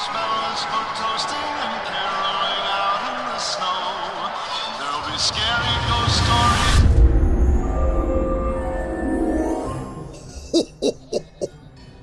marshmallows for toasting and caroling out in the snow. There'll be scary ghost stories.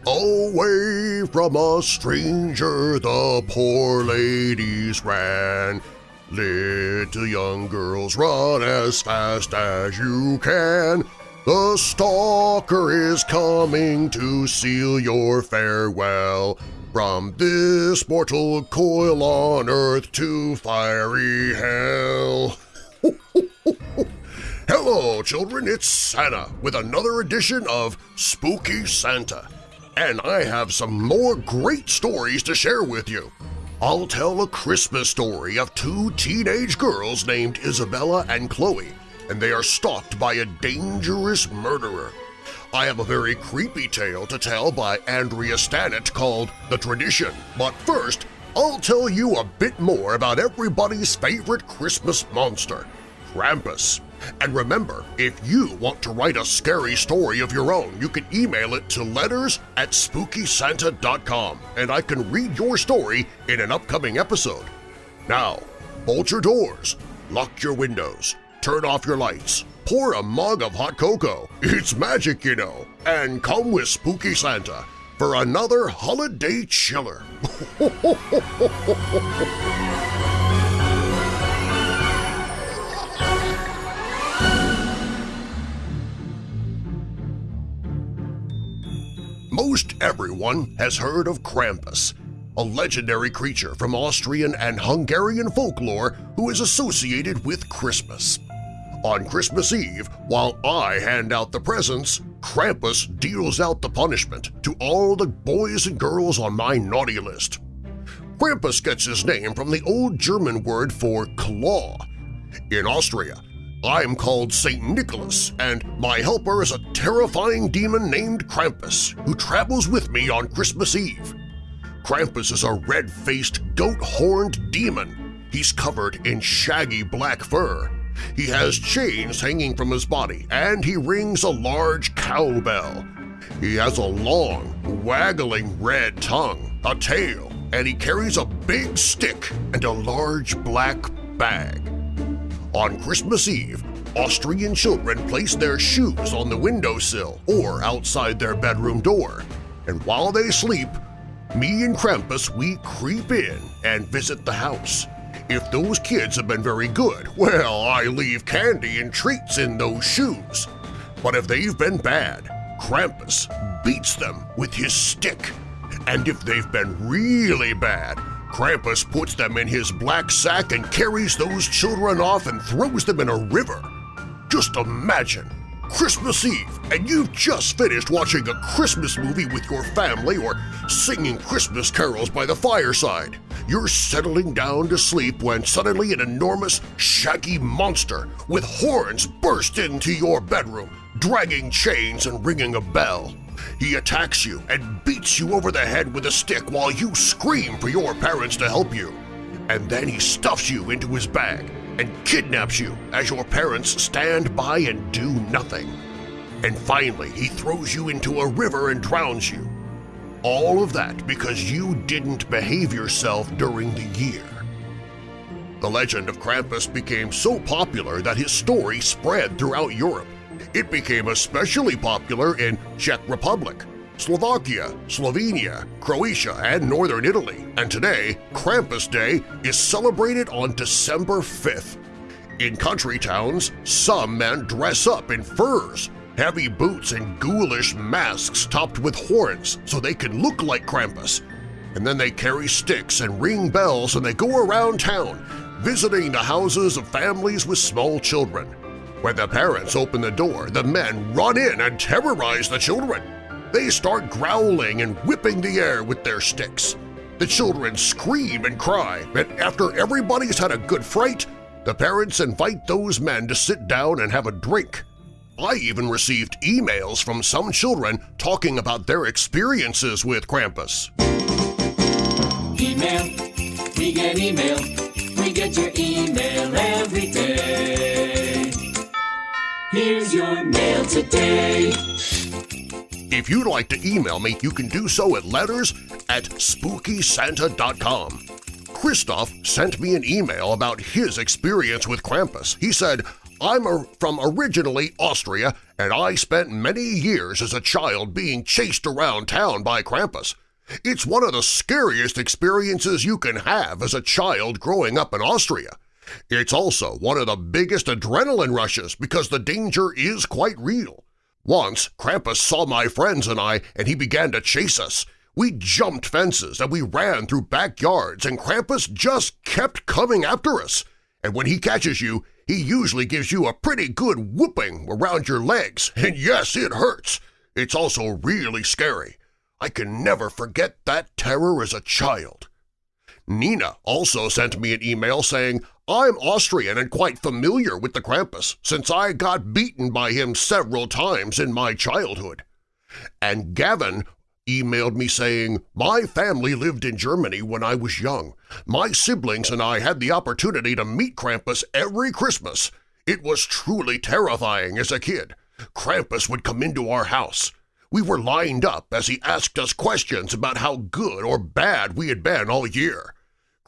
Away from a stranger the poor ladies ran. Little young girls run as fast as you can. The stalker is coming to seal your farewell. From this mortal coil on earth to fiery hell. Hello, children, it's Santa with another edition of Spooky Santa. And I have some more great stories to share with you. I'll tell a Christmas story of two teenage girls named Isabella and Chloe, and they are stalked by a dangerous murderer. I have a very creepy tale to tell by Andrea Stannett called The Tradition, but first, I'll tell you a bit more about everybody's favorite Christmas monster, Krampus. And remember, if you want to write a scary story of your own, you can email it to letters at SpookySanta.com and I can read your story in an upcoming episode. Now, bolt your doors, lock your windows, turn off your lights, pour a mug of hot cocoa, it's magic you know, and come with Spooky Santa for another holiday chiller. Most everyone has heard of Krampus, a legendary creature from Austrian and Hungarian folklore who is associated with Christmas. On Christmas Eve, while I hand out the presents, Krampus deals out the punishment to all the boys and girls on my naughty list. Krampus gets his name from the old German word for claw. In Austria, I'm called St. Nicholas, and my helper is a terrifying demon named Krampus who travels with me on Christmas Eve. Krampus is a red-faced, goat-horned demon. He's covered in shaggy black fur. He has chains hanging from his body, and he rings a large cowbell. He has a long, waggling red tongue, a tail, and he carries a big stick and a large black bag. On Christmas Eve, Austrian children place their shoes on the windowsill or outside their bedroom door, and while they sleep, me and Krampus, we creep in and visit the house. If those kids have been very good, well, I leave candy and treats in those shoes. But if they've been bad, Krampus beats them with his stick. And if they've been really bad, Krampus puts them in his black sack and carries those children off and throws them in a river. Just imagine! Christmas Eve, and you've just finished watching a Christmas movie with your family or singing Christmas carols by the fireside. You're settling down to sleep when suddenly an enormous, shaggy monster with horns burst into your bedroom, dragging chains and ringing a bell. He attacks you and beats you over the head with a stick while you scream for your parents to help you. And then he stuffs you into his bag and kidnaps you as your parents stand by and do nothing. And finally, he throws you into a river and drowns you. All of that because you didn't behave yourself during the year. The legend of Krampus became so popular that his story spread throughout Europe. It became especially popular in Czech Republic, Slovakia, Slovenia, Croatia, and northern Italy, and today, Krampus Day is celebrated on December 5th. In country towns, some men dress up in furs, heavy boots, and ghoulish masks topped with horns so they can look like Krampus. And then they carry sticks and ring bells and they go around town, visiting the houses of families with small children. When the parents open the door, the men run in and terrorize the children. They start growling and whipping the air with their sticks. The children scream and cry, and after everybody's had a good fright, the parents invite those men to sit down and have a drink. I even received emails from some children talking about their experiences with Krampus. Email, we get email, we get your email every day. Here's your mail today. If you'd like to email me, you can do so at letters at SpookySanta.com. Christoph sent me an email about his experience with Krampus. He said, I'm from originally Austria, and I spent many years as a child being chased around town by Krampus. It's one of the scariest experiences you can have as a child growing up in Austria. It's also one of the biggest adrenaline rushes because the danger is quite real. Once, Krampus saw my friends and I, and he began to chase us. We jumped fences and we ran through backyards, and Krampus just kept coming after us. And when he catches you, he usually gives you a pretty good whooping around your legs, and yes, it hurts. It's also really scary. I can never forget that terror as a child. Nina also sent me an email saying, I'm Austrian and quite familiar with the Krampus since I got beaten by him several times in my childhood. And Gavin emailed me saying, My family lived in Germany when I was young. My siblings and I had the opportunity to meet Krampus every Christmas. It was truly terrifying as a kid. Krampus would come into our house. We were lined up as he asked us questions about how good or bad we had been all year.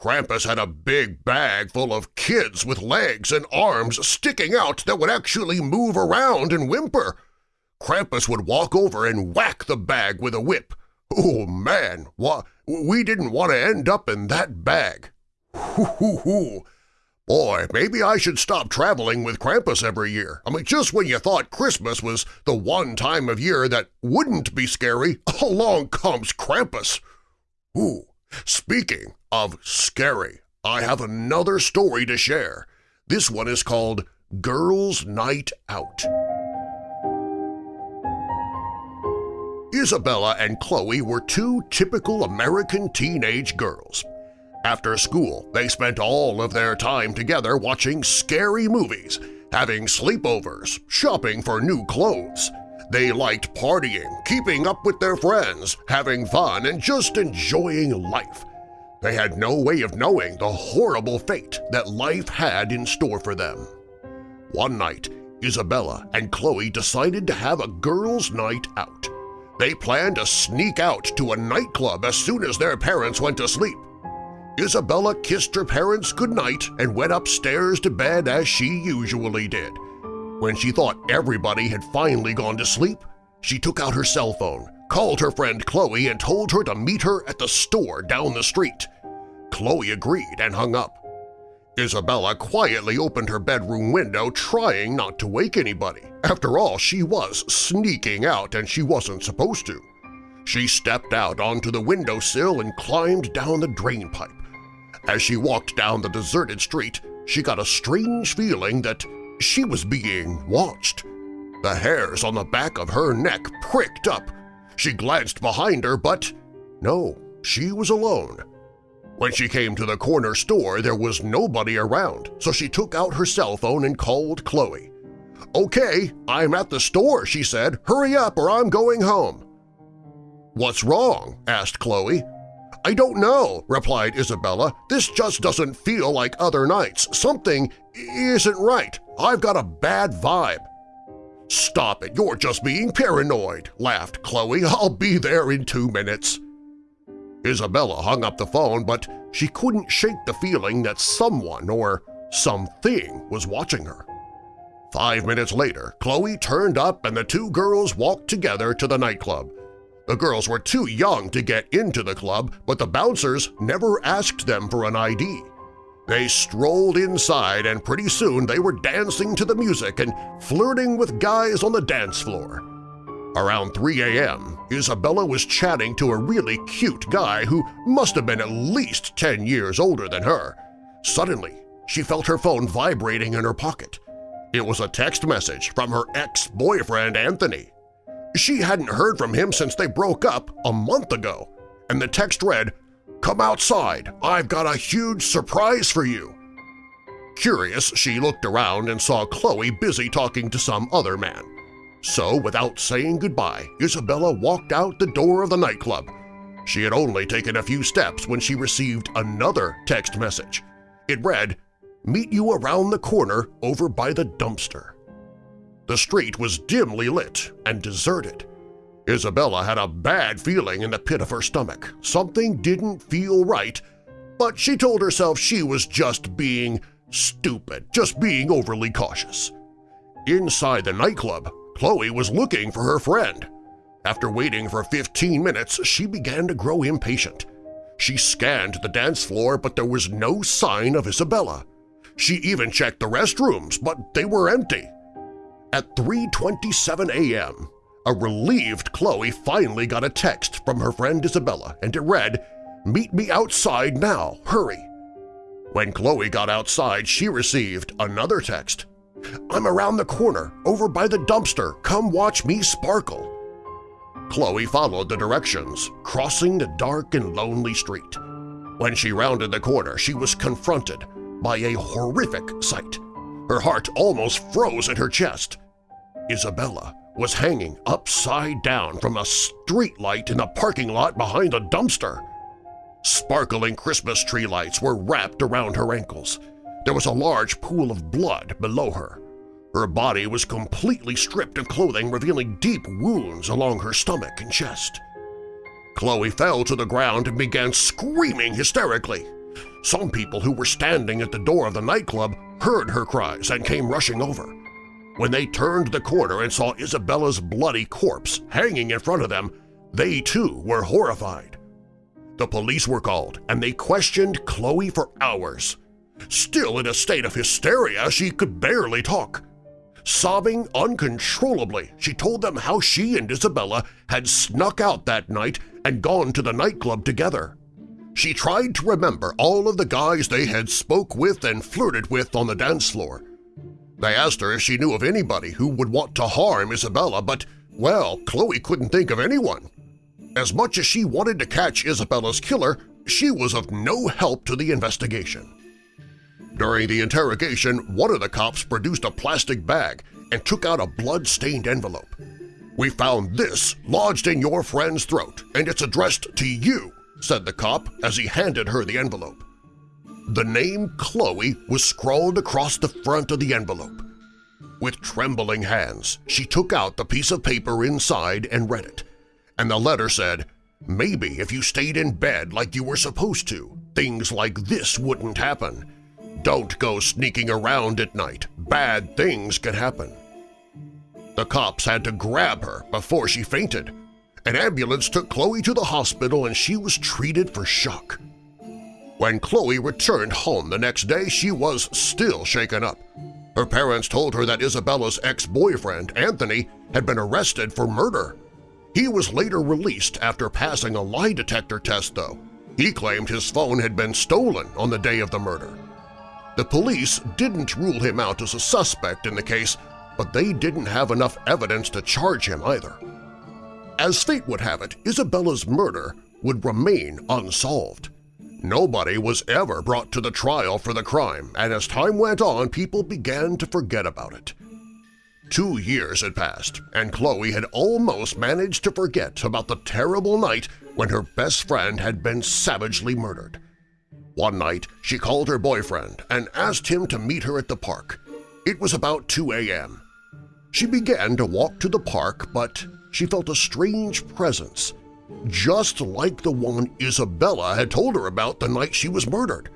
Krampus had a big bag full of kids with legs and arms sticking out that would actually move around and whimper. Krampus would walk over and whack the bag with a whip. Oh, man, we didn't want to end up in that bag. Boy, maybe I should stop traveling with Krampus every year. I mean, just when you thought Christmas was the one time of year that wouldn't be scary, along comes Krampus. Ooh, speaking of scary, I have another story to share. This one is called Girls' Night Out. Isabella and Chloe were two typical American teenage girls. After school, they spent all of their time together watching scary movies, having sleepovers, shopping for new clothes. They liked partying, keeping up with their friends, having fun, and just enjoying life. They had no way of knowing the horrible fate that life had in store for them. One night, Isabella and Chloe decided to have a girls' night out. They planned to sneak out to a nightclub as soon as their parents went to sleep. Isabella kissed her parents goodnight and went upstairs to bed as she usually did. When she thought everybody had finally gone to sleep, she took out her cell phone, called her friend Chloe and told her to meet her at the store down the street. Chloe agreed and hung up. Isabella quietly opened her bedroom window trying not to wake anybody. After all, she was sneaking out and she wasn't supposed to. She stepped out onto the windowsill and climbed down the drain pipe. As she walked down the deserted street, she got a strange feeling that she was being watched. The hairs on the back of her neck pricked up. She glanced behind her, but no, she was alone. When she came to the corner store, there was nobody around, so she took out her cell phone and called Chloe. Okay, I'm at the store, she said. Hurry up or I'm going home. What's wrong? asked Chloe. I don't know, replied Isabella. This just doesn't feel like other nights. Something isn't right. I've got a bad vibe. Stop it, you're just being paranoid, laughed Chloe. I'll be there in two minutes. Isabella hung up the phone, but she couldn't shake the feeling that someone or something was watching her. Five minutes later, Chloe turned up and the two girls walked together to the nightclub. The girls were too young to get into the club, but the bouncers never asked them for an ID. They strolled inside and pretty soon they were dancing to the music and flirting with guys on the dance floor. Around 3 a.m., Isabella was chatting to a really cute guy who must have been at least 10 years older than her. Suddenly, she felt her phone vibrating in her pocket. It was a text message from her ex-boyfriend Anthony. She hadn't heard from him since they broke up a month ago, and the text read, Come outside, I've got a huge surprise for you. Curious, she looked around and saw Chloe busy talking to some other man. So, without saying goodbye, Isabella walked out the door of the nightclub. She had only taken a few steps when she received another text message. It read, Meet you around the corner over by the dumpster. The street was dimly lit and deserted. Isabella had a bad feeling in the pit of her stomach. Something didn't feel right, but she told herself she was just being stupid, just being overly cautious. Inside the nightclub, Chloe was looking for her friend. After waiting for 15 minutes, she began to grow impatient. She scanned the dance floor, but there was no sign of Isabella. She even checked the restrooms, but they were empty. At 3.27 a.m., a relieved Chloe finally got a text from her friend Isabella, and it read, Meet me outside now, hurry. When Chloe got outside, she received another text. I'm around the corner, over by the dumpster, come watch me sparkle. Chloe followed the directions, crossing the dark and lonely street. When she rounded the corner, she was confronted by a horrific sight. Her heart almost froze in her chest. Isabella was hanging upside down from a streetlight in the parking lot behind a dumpster. Sparkling Christmas tree lights were wrapped around her ankles. There was a large pool of blood below her. Her body was completely stripped of clothing, revealing deep wounds along her stomach and chest. Chloe fell to the ground and began screaming hysterically. Some people who were standing at the door of the nightclub heard her cries and came rushing over. When they turned the corner and saw Isabella's bloody corpse hanging in front of them, they too were horrified. The police were called, and they questioned Chloe for hours. Still in a state of hysteria, she could barely talk. Sobbing uncontrollably, she told them how she and Isabella had snuck out that night and gone to the nightclub together. She tried to remember all of the guys they had spoke with and flirted with on the dance floor. They asked her if she knew of anybody who would want to harm Isabella, but, well, Chloe couldn't think of anyone. As much as she wanted to catch Isabella's killer, she was of no help to the investigation. During the interrogation, one of the cops produced a plastic bag and took out a blood-stained envelope. We found this lodged in your friend's throat, and it's addressed to you, said the cop as he handed her the envelope. The name Chloe was scrawled across the front of the envelope. With trembling hands, she took out the piece of paper inside and read it, and the letter said, Maybe if you stayed in bed like you were supposed to, things like this wouldn't happen. Don't go sneaking around at night. Bad things can happen. The cops had to grab her before she fainted. An ambulance took Chloe to the hospital and she was treated for shock. When Chloe returned home the next day, she was still shaken up. Her parents told her that Isabella's ex-boyfriend, Anthony, had been arrested for murder. He was later released after passing a lie detector test, though. He claimed his phone had been stolen on the day of the murder. The police didn't rule him out as a suspect in the case, but they didn't have enough evidence to charge him either. As fate would have it, Isabella's murder would remain unsolved. Nobody was ever brought to the trial for the crime, and as time went on, people began to forget about it. Two years had passed, and Chloe had almost managed to forget about the terrible night when her best friend had been savagely murdered. One night, she called her boyfriend and asked him to meet her at the park. It was about 2 a.m. She began to walk to the park, but she felt a strange presence, just like the one Isabella had told her about the night she was murdered.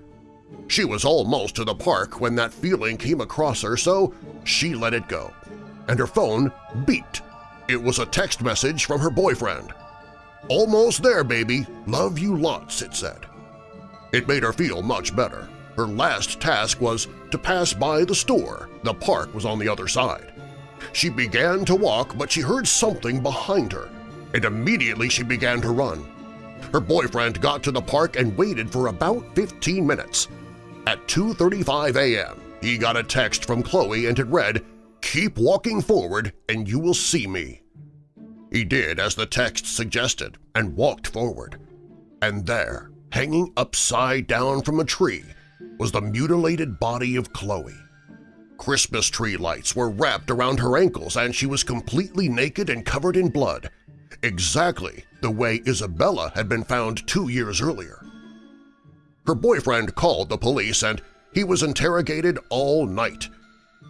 She was almost to the park when that feeling came across her, so she let it go, and her phone beeped. It was a text message from her boyfriend. "'Almost there, baby. Love you lots,' it said. It made her feel much better. Her last task was to pass by the store. The park was on the other side. She began to walk, but she heard something behind her, and immediately she began to run. Her boyfriend got to the park and waited for about 15 minutes. At 2.35 a.m., he got a text from Chloe and it read, Keep walking forward and you will see me. He did as the text suggested and walked forward. And there, hanging upside down from a tree, was the mutilated body of Chloe. Christmas tree lights were wrapped around her ankles and she was completely naked and covered in blood, exactly the way Isabella had been found two years earlier. Her boyfriend called the police and he was interrogated all night.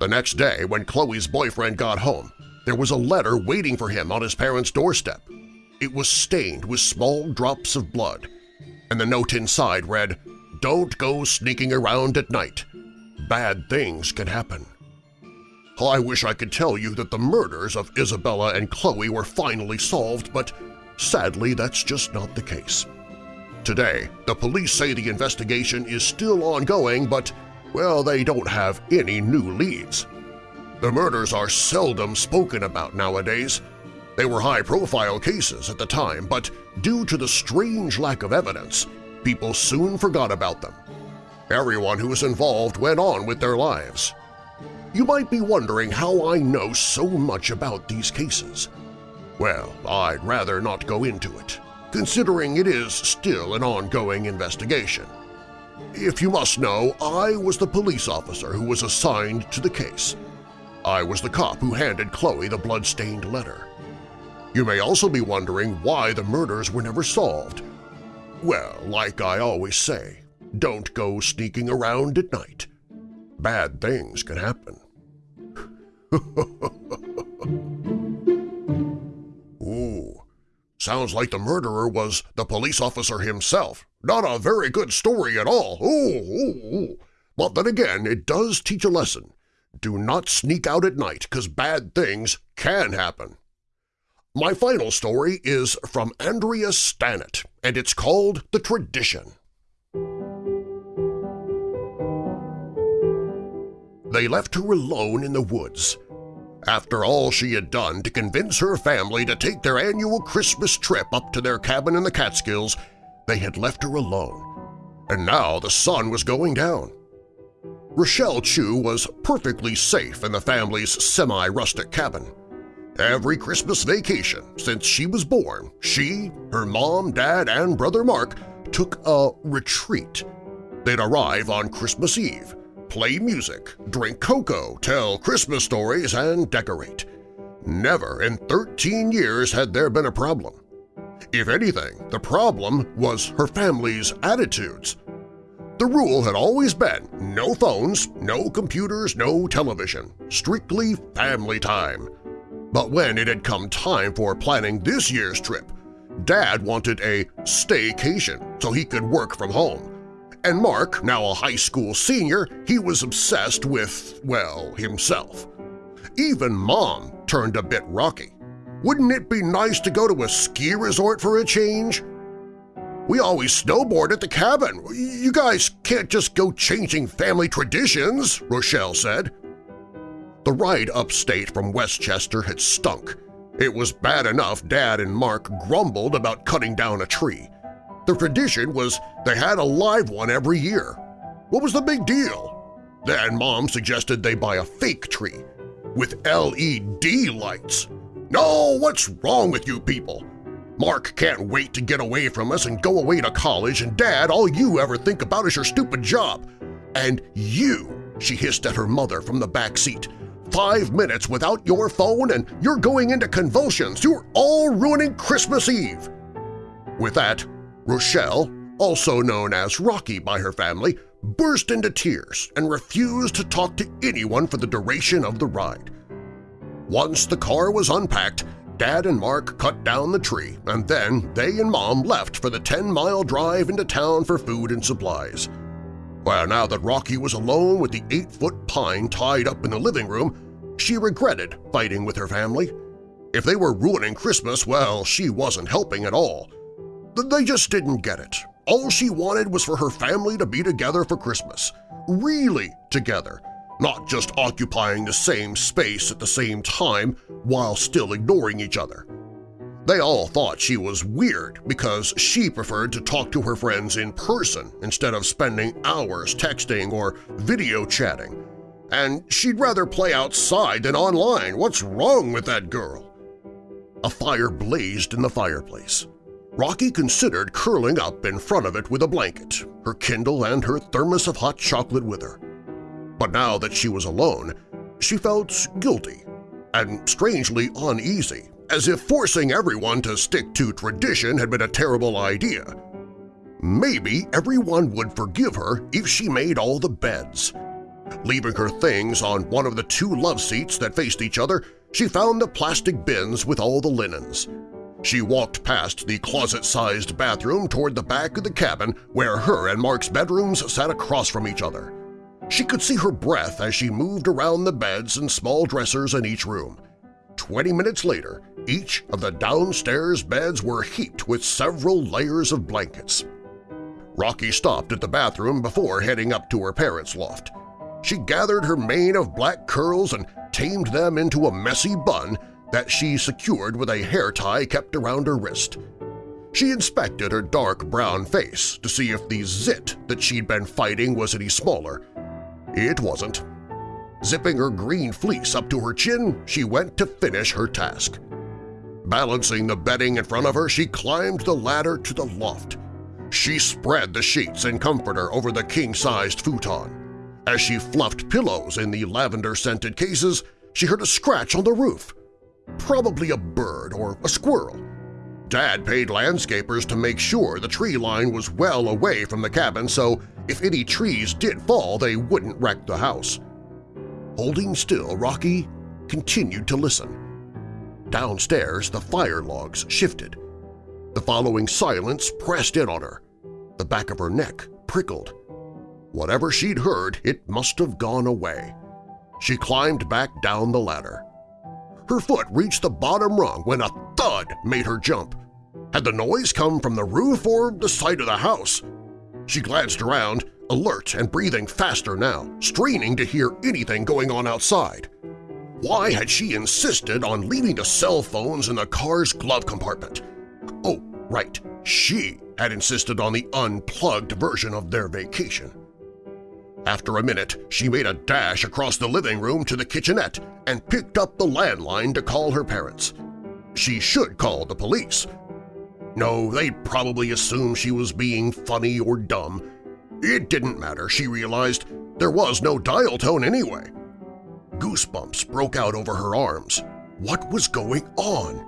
The next day, when Chloe's boyfriend got home, there was a letter waiting for him on his parents' doorstep. It was stained with small drops of blood, and the note inside read, Don't go sneaking around at night. Bad things can happen. I wish I could tell you that the murders of Isabella and Chloe were finally solved, but sadly that's just not the case. Today, the police say the investigation is still ongoing, but, well, they don't have any new leads. The murders are seldom spoken about nowadays. They were high-profile cases at the time, but due to the strange lack of evidence, people soon forgot about them. Everyone who was involved went on with their lives. You might be wondering how I know so much about these cases. Well, I'd rather not go into it considering it is still an ongoing investigation. If you must know, I was the police officer who was assigned to the case. I was the cop who handed Chloe the blood-stained letter. You may also be wondering why the murders were never solved. Well, like I always say, don't go sneaking around at night. Bad things can happen. Ooh, Sounds like the murderer was the police officer himself. Not a very good story at all. Ooh, ooh, ooh. But then again, it does teach a lesson. Do not sneak out at night, because bad things can happen. My final story is from Andrea Stannett, and it's called The Tradition. They left her alone in the woods. After all she had done to convince her family to take their annual Christmas trip up to their cabin in the Catskills, they had left her alone. And now the sun was going down. Rochelle Chu was perfectly safe in the family's semi-rustic cabin. Every Christmas vacation since she was born, she, her mom, dad, and brother Mark took a retreat. They'd arrive on Christmas Eve, play music, drink cocoa, tell Christmas stories, and decorate. Never in 13 years had there been a problem. If anything, the problem was her family's attitudes. The rule had always been no phones, no computers, no television, strictly family time. But when it had come time for planning this year's trip, Dad wanted a staycation so he could work from home. And Mark, now a high school senior, he was obsessed with, well, himself. Even Mom turned a bit rocky. Wouldn't it be nice to go to a ski resort for a change? We always snowboard at the cabin. You guys can't just go changing family traditions, Rochelle said. The ride upstate from Westchester had stunk. It was bad enough Dad and Mark grumbled about cutting down a tree. The tradition was they had a live one every year. What was the big deal? Then Mom suggested they buy a fake tree with LED lights. No, what's wrong with you people? Mark can't wait to get away from us and go away to college, and Dad, all you ever think about is your stupid job. And you, she hissed at her mother from the back seat, five minutes without your phone and you're going into convulsions. You're all ruining Christmas Eve. With that, Rochelle, also known as Rocky by her family, burst into tears and refused to talk to anyone for the duration of the ride. Once the car was unpacked, Dad and Mark cut down the tree, and then they and Mom left for the 10-mile drive into town for food and supplies. Well, now that Rocky was alone with the eight-foot pine tied up in the living room, she regretted fighting with her family. If they were ruining Christmas, well, she wasn't helping at all. They just didn't get it. All she wanted was for her family to be together for Christmas. Really together, not just occupying the same space at the same time while still ignoring each other. They all thought she was weird because she preferred to talk to her friends in person instead of spending hours texting or video chatting. And she'd rather play outside than online. What's wrong with that girl? A fire blazed in the fireplace. Rocky considered curling up in front of it with a blanket, her Kindle and her thermos of hot chocolate with her. But now that she was alone, she felt guilty and strangely uneasy, as if forcing everyone to stick to tradition had been a terrible idea. Maybe everyone would forgive her if she made all the beds. Leaving her things on one of the two love seats that faced each other, she found the plastic bins with all the linens. She walked past the closet-sized bathroom toward the back of the cabin where her and Mark's bedrooms sat across from each other. She could see her breath as she moved around the beds and small dressers in each room. Twenty minutes later, each of the downstairs beds were heaped with several layers of blankets. Rocky stopped at the bathroom before heading up to her parents' loft. She gathered her mane of black curls and tamed them into a messy bun that she secured with a hair tie kept around her wrist. She inspected her dark brown face to see if the zit that she'd been fighting was any smaller. It wasn't. Zipping her green fleece up to her chin, she went to finish her task. Balancing the bedding in front of her, she climbed the ladder to the loft. She spread the sheets and comforter over the king-sized futon. As she fluffed pillows in the lavender-scented cases, she heard a scratch on the roof. Probably a bird or a squirrel. Dad paid landscapers to make sure the tree line was well away from the cabin so if any trees did fall they wouldn't wreck the house. Holding still, Rocky continued to listen. Downstairs, the fire logs shifted. The following silence pressed in on her. The back of her neck prickled. Whatever she'd heard, it must have gone away. She climbed back down the ladder. Her foot reached the bottom rung when a thud made her jump. Had the noise come from the roof or the side of the house? She glanced around, alert and breathing faster now, straining to hear anything going on outside. Why had she insisted on leaving the cell phones in the car's glove compartment? Oh, right, she had insisted on the unplugged version of their vacation. After a minute, she made a dash across the living room to the kitchenette and picked up the landline to call her parents. She should call the police. No, they'd probably assume she was being funny or dumb. It didn't matter, she realized. There was no dial tone anyway. Goosebumps broke out over her arms. What was going on?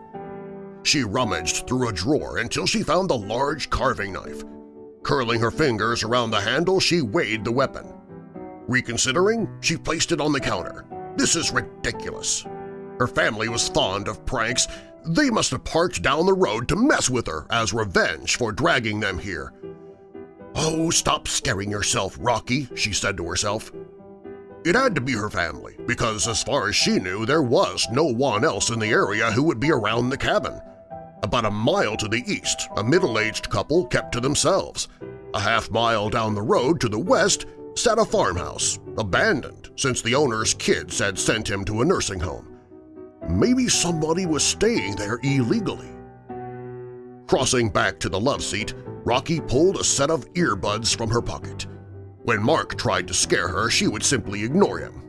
She rummaged through a drawer until she found the large carving knife. Curling her fingers around the handle, she weighed the weapon. Reconsidering, she placed it on the counter. This is ridiculous. Her family was fond of pranks. They must have parked down the road to mess with her as revenge for dragging them here. Oh, stop scaring yourself, Rocky, she said to herself. It had to be her family, because as far as she knew, there was no one else in the area who would be around the cabin. About a mile to the east, a middle-aged couple kept to themselves. A half mile down the road to the west sat a farmhouse, abandoned since the owner's kids had sent him to a nursing home. Maybe somebody was staying there illegally. Crossing back to the love seat, Rocky pulled a set of earbuds from her pocket. When Mark tried to scare her, she would simply ignore him.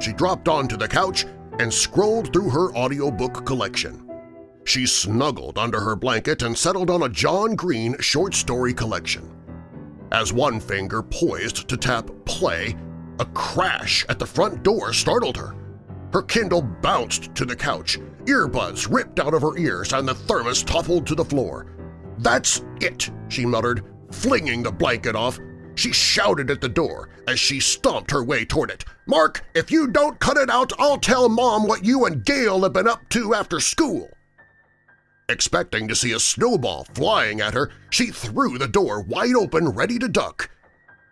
She dropped onto the couch and scrolled through her audiobook collection. She snuggled under her blanket and settled on a John Green short story collection. As one finger poised to tap play, a crash at the front door startled her. Her Kindle bounced to the couch, earbuds ripped out of her ears, and the thermos toppled to the floor. "'That's it!' she muttered, flinging the blanket off. She shouted at the door as she stomped her way toward it. "'Mark, if you don't cut it out, I'll tell Mom what you and Gail have been up to after school!' Expecting to see a snowball flying at her, she threw the door wide open ready to duck.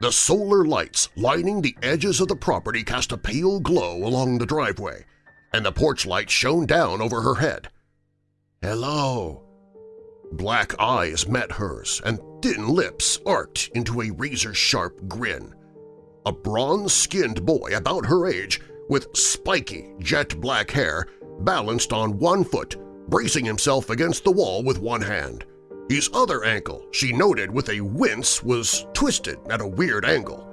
The solar lights lining the edges of the property cast a pale glow along the driveway, and the porch light shone down over her head. "'Hello!' Black eyes met hers, and thin lips arched into a razor-sharp grin. A bronze-skinned boy about her age, with spiky, jet-black hair, balanced on one foot bracing himself against the wall with one hand. His other ankle, she noted with a wince, was twisted at a weird angle.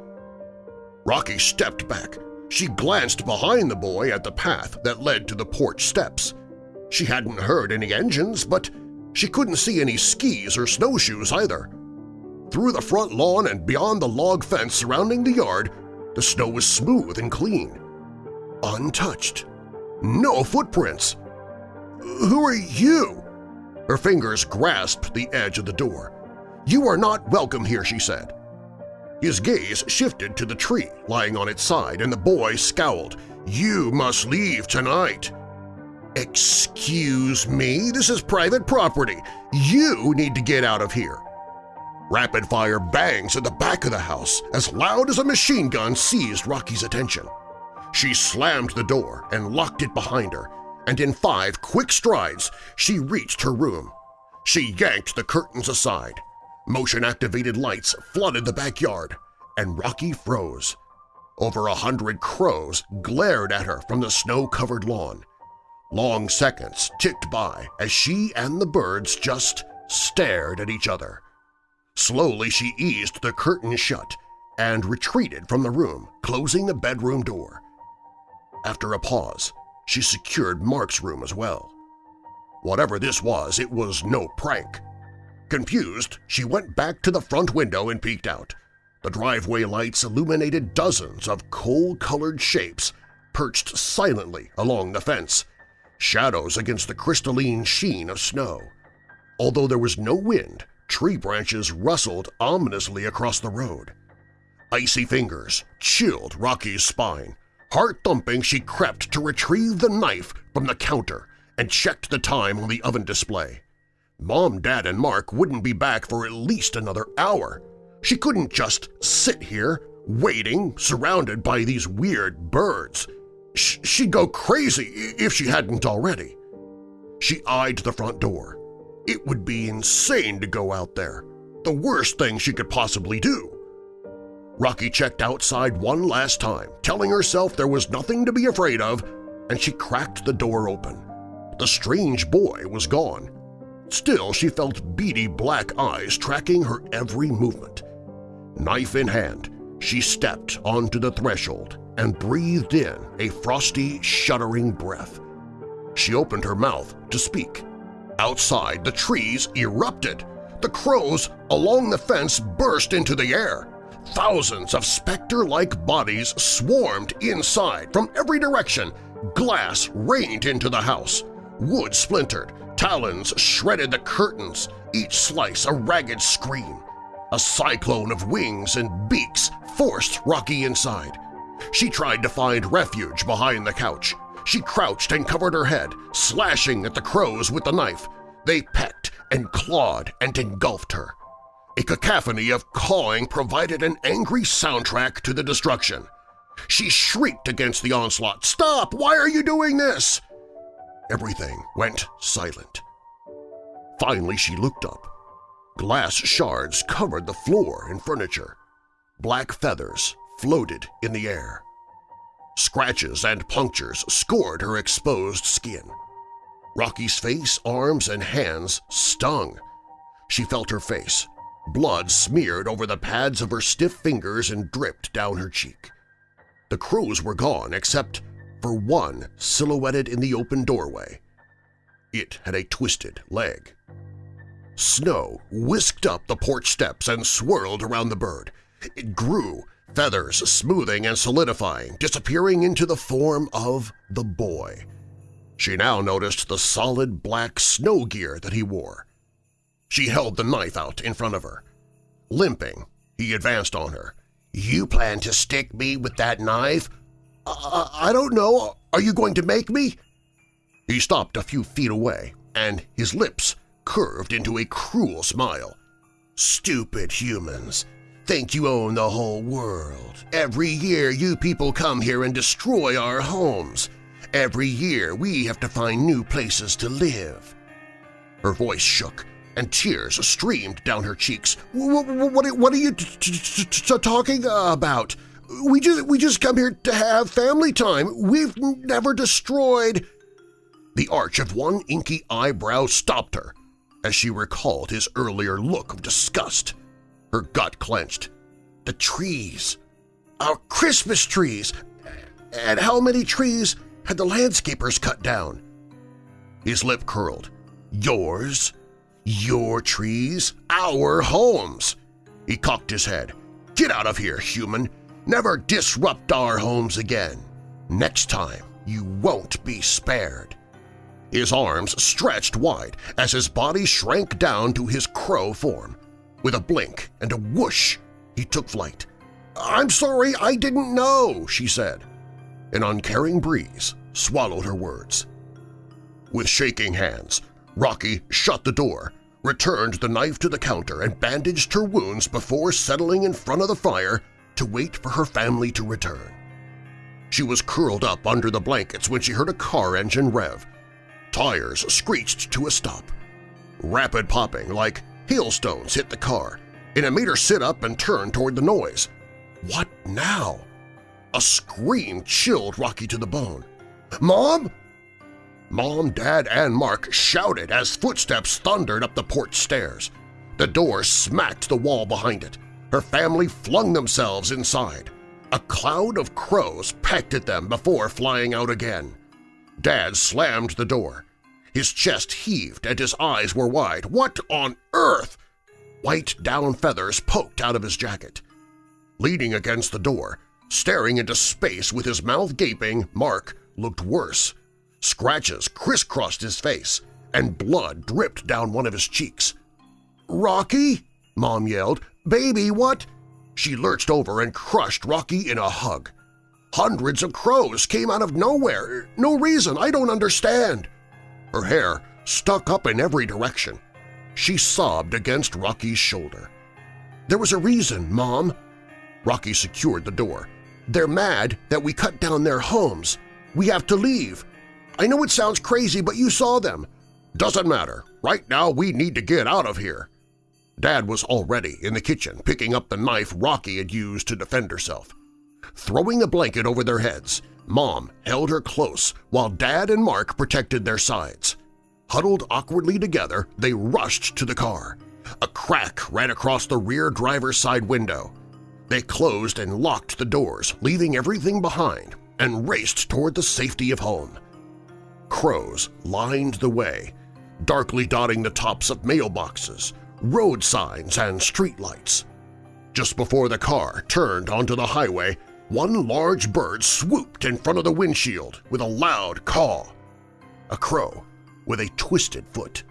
Rocky stepped back. She glanced behind the boy at the path that led to the porch steps. She hadn't heard any engines, but she couldn't see any skis or snowshoes either. Through the front lawn and beyond the log fence surrounding the yard, the snow was smooth and clean. Untouched. No footprints. Who are you? Her fingers grasped the edge of the door. You are not welcome here, she said. His gaze shifted to the tree lying on its side, and the boy scowled. You must leave tonight. Excuse me, this is private property. You need to get out of here. Rapid-fire bangs at the back of the house as loud as a machine gun seized Rocky's attention. She slammed the door and locked it behind her, and in five quick strides she reached her room. She yanked the curtains aside. Motion-activated lights flooded the backyard, and Rocky froze. Over a hundred crows glared at her from the snow-covered lawn. Long seconds ticked by as she and the birds just stared at each other. Slowly she eased the curtain shut and retreated from the room, closing the bedroom door. After a pause, she secured Mark's room as well. Whatever this was, it was no prank. Confused, she went back to the front window and peeked out. The driveway lights illuminated dozens of coal-colored shapes perched silently along the fence, shadows against the crystalline sheen of snow. Although there was no wind, tree branches rustled ominously across the road. Icy fingers chilled Rocky's spine. Heart-thumping, she crept to retrieve the knife from the counter and checked the time on the oven display. Mom, Dad, and Mark wouldn't be back for at least another hour. She couldn't just sit here, waiting, surrounded by these weird birds. Sh she'd go crazy if she hadn't already. She eyed the front door. It would be insane to go out there. The worst thing she could possibly do. Rocky checked outside one last time, telling herself there was nothing to be afraid of, and she cracked the door open. The strange boy was gone. Still, she felt beady black eyes tracking her every movement. Knife in hand, she stepped onto the threshold and breathed in a frosty, shuddering breath. She opened her mouth to speak. Outside, the trees erupted. The crows along the fence burst into the air. Thousands of specter-like bodies swarmed inside from every direction. Glass rained into the house. Wood splintered. Talons shredded the curtains, each slice a ragged scream. A cyclone of wings and beaks forced Rocky inside. She tried to find refuge behind the couch. She crouched and covered her head, slashing at the crows with the knife. They pecked and clawed and engulfed her. A cacophony of cawing provided an angry soundtrack to the destruction. She shrieked against the onslaught, "Stop! Why are you doing this?" Everything went silent. Finally she looked up. Glass shards covered the floor and furniture. Black feathers floated in the air. Scratches and punctures scored her exposed skin. Rocky's face, arms, and hands stung. She felt her face, Blood smeared over the pads of her stiff fingers and dripped down her cheek. The crows were gone except for one silhouetted in the open doorway. It had a twisted leg. Snow whisked up the porch steps and swirled around the bird. It grew, feathers smoothing and solidifying, disappearing into the form of the boy. She now noticed the solid black snow gear that he wore. She held the knife out in front of her. Limping, he advanced on her. "'You plan to stick me with that knife?' I, I don't know. Are you going to make me?' He stopped a few feet away, and his lips curved into a cruel smile. "'Stupid humans! Think you own the whole world. Every year you people come here and destroy our homes. Every year we have to find new places to live.' Her voice shook and tears streamed down her cheeks. What, what, are you talking about? We just, we just come here to have family time. We've never destroyed… The arch of one inky eyebrow stopped her as she recalled his earlier look of disgust. Her gut clenched. The trees! Our Christmas trees! And how many trees had the landscapers cut down? His lip curled. Yours? Your trees, our homes! He cocked his head. Get out of here, human! Never disrupt our homes again! Next time, you won't be spared! His arms stretched wide as his body shrank down to his crow form. With a blink and a whoosh, he took flight. "'I'm sorry, I didn't know,' she said. An uncaring breeze swallowed her words. With shaking hands, Rocky shut the door, returned the knife to the counter and bandaged her wounds before settling in front of the fire to wait for her family to return. She was curled up under the blankets when she heard a car engine rev. Tires screeched to a stop. Rapid popping like hailstones hit the car, and it made her sit up and turn toward the noise. What now? A scream chilled Rocky to the bone. "'Mom!' Mom, Dad, and Mark shouted as footsteps thundered up the porch stairs. The door smacked the wall behind it. Her family flung themselves inside. A cloud of crows pecked at them before flying out again. Dad slammed the door. His chest heaved and his eyes were wide. What on earth? White down feathers poked out of his jacket. Leaning against the door, staring into space with his mouth gaping, Mark looked worse. Scratches crisscrossed his face, and blood dripped down one of his cheeks. "'Rocky!' Mom yelled. "'Baby, what?' She lurched over and crushed Rocky in a hug. Hundreds of crows came out of nowhere. No reason, I don't understand. Her hair stuck up in every direction. She sobbed against Rocky's shoulder. There was a reason, Mom. Rocky secured the door. They're mad that we cut down their homes. We have to leave. I know it sounds crazy, but you saw them. Doesn't matter. Right now we need to get out of here. Dad was already in the kitchen picking up the knife Rocky had used to defend herself. Throwing a blanket over their heads, Mom held her close while Dad and Mark protected their sides. Huddled awkwardly together, they rushed to the car. A crack ran across the rear driver's side window. They closed and locked the doors, leaving everything behind, and raced toward the safety of home. Crows lined the way, darkly dotting the tops of mailboxes, road signs, and streetlights. Just before the car turned onto the highway, one large bird swooped in front of the windshield with a loud caw. A crow with a twisted foot.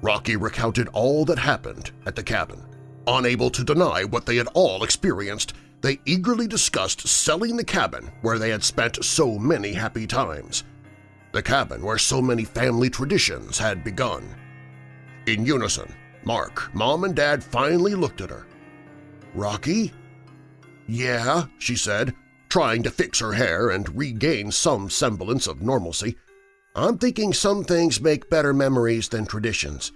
Rocky recounted all that happened at the cabin. Unable to deny what they had all experienced, they eagerly discussed selling the cabin where they had spent so many happy times the cabin where so many family traditions had begun. In unison, Mark, Mom, and Dad finally looked at her. Rocky? Yeah, she said, trying to fix her hair and regain some semblance of normalcy. I'm thinking some things make better memories than traditions.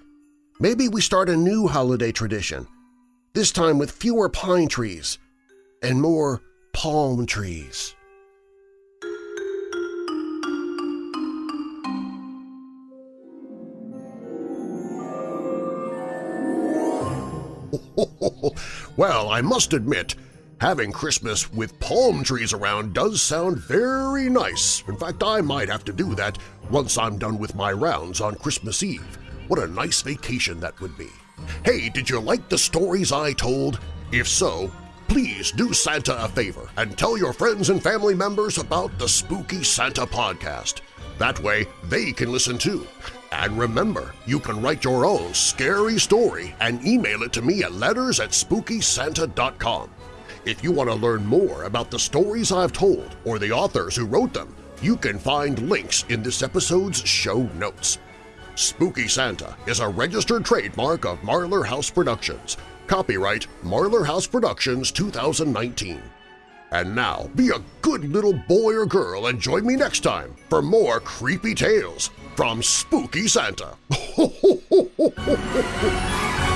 Maybe we start a new holiday tradition, this time with fewer pine trees and more palm trees. well, I must admit, having Christmas with palm trees around does sound very nice. In fact, I might have to do that once I'm done with my rounds on Christmas Eve. What a nice vacation that would be. Hey, did you like the stories I told? If so, please do Santa a favor and tell your friends and family members about the Spooky Santa podcast. That way they can listen too. And remember, you can write your own scary story and email it to me at letters at SpookySanta.com. If you want to learn more about the stories I've told or the authors who wrote them, you can find links in this episode's show notes. Spooky Santa is a registered trademark of Marlar House Productions. Copyright Marlar House Productions 2019. And now, be a good little boy or girl and join me next time for more creepy tales from Spooky Santa.